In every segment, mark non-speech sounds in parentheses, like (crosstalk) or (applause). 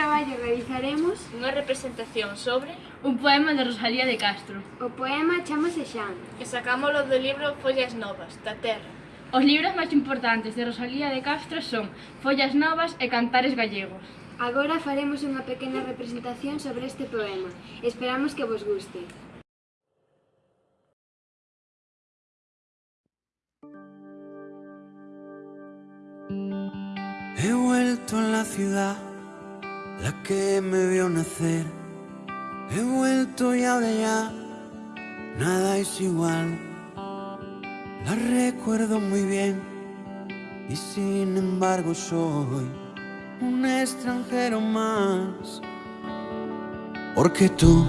traballo realizaremos unha representación sobre un poema de Rosalía de Castro. O poema chamase Xan. E sacámolo do libro Follas Novas, da Terra. Os libros máis importantes de Rosalía de Castro son Follas Novas e Cantares Gallegos. Agora faremos unha pequena representación sobre este poema. Esperamos que vos guste. He vuelto a la ciudad la que me vio nacer. He vuelto y ahora ya nada es igual. La recuerdo muy bien y sin embargo soy un extranjero más. Porque tú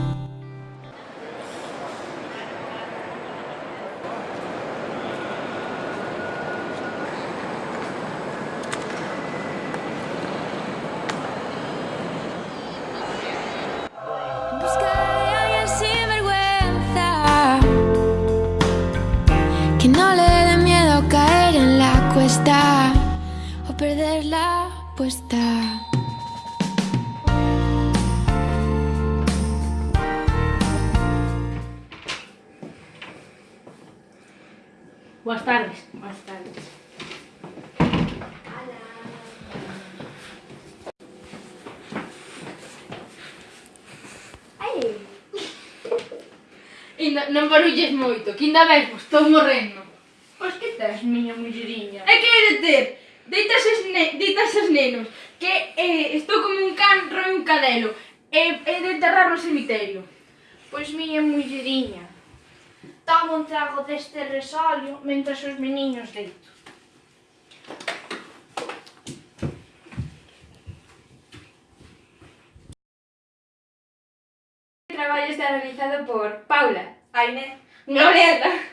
perder la apuesta. Buenas tardes. Buenas tardes. Inda, (laughs) non barulles moito, que ainda vemos, estou morrendo. Pois que tes, miña mulleriña? E que de ter? Dita eses, ne, dita nenos que eh, estou como un can roi un cadelo e, e de enterrar no cemiterio. Pois miña mulleriña, toma un trago deste resolio mentras os meniños deito. Este traballo está realizado por Paula, Aine, Glorieta.